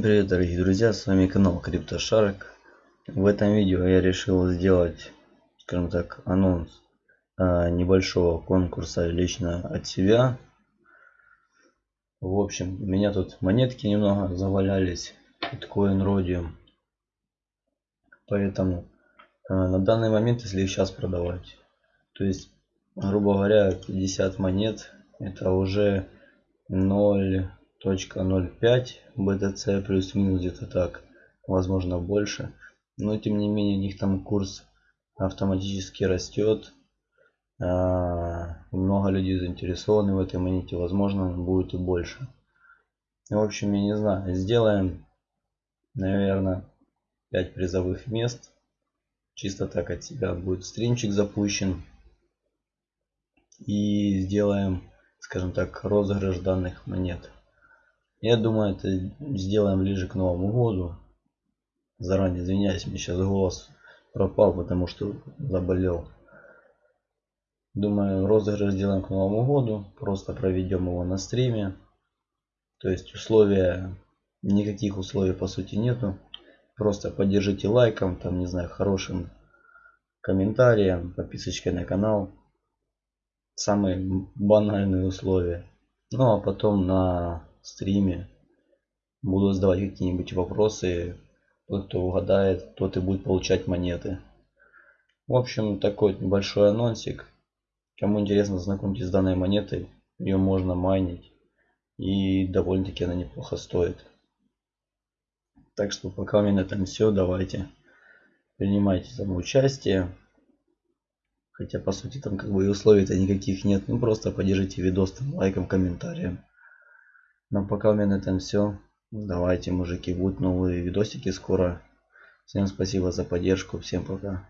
Привет дорогие друзья, с вами канал CryptoShark. В этом видео я решил сделать, скажем так, анонс а, небольшого конкурса лично от себя. В общем, у меня тут монетки немного завалялись, биткоин родиум. Поэтому а, на данный момент, если их сейчас продавать, то есть, грубо говоря, 50 монет, это уже 0 0.05 BTC плюс-минус где-то так, возможно больше. Но тем не менее у них там курс автоматически растет. А, много людей заинтересованы в этой монете, возможно будет и больше. В общем, я не знаю, сделаем, наверное, 5 призовых мест. Чисто так от себя будет стримчик запущен. И сделаем, скажем так, розыгрыш данных монет. Я думаю, это сделаем ближе к Новому году. Заранее извиняюсь, мне сейчас голос пропал, потому что заболел. Думаю, розыгрыш сделаем к Новому году. Просто проведем его на стриме. То есть условия, никаких условий по сути нету. Просто поддержите лайком, там, не знаю, хорошим комментарием, подписочкой на канал. Самые банальные условия. Ну а потом на стриме. Буду задавать какие-нибудь вопросы. Тот, кто угадает, тот и будет получать монеты. В общем, такой небольшой анонсик. Кому интересно, знакомьтесь с данной монетой. Ее можно майнить. И довольно-таки она неплохо стоит. Так что пока у меня на этом все. Давайте принимайте там участие. Хотя по сути там как бы и условий-то никаких нет. Ну просто поддержите видос там лайком, комментарием. Но пока у меня на этом все. Давайте, мужики, будут новые видосики скоро. Всем спасибо за поддержку. Всем пока.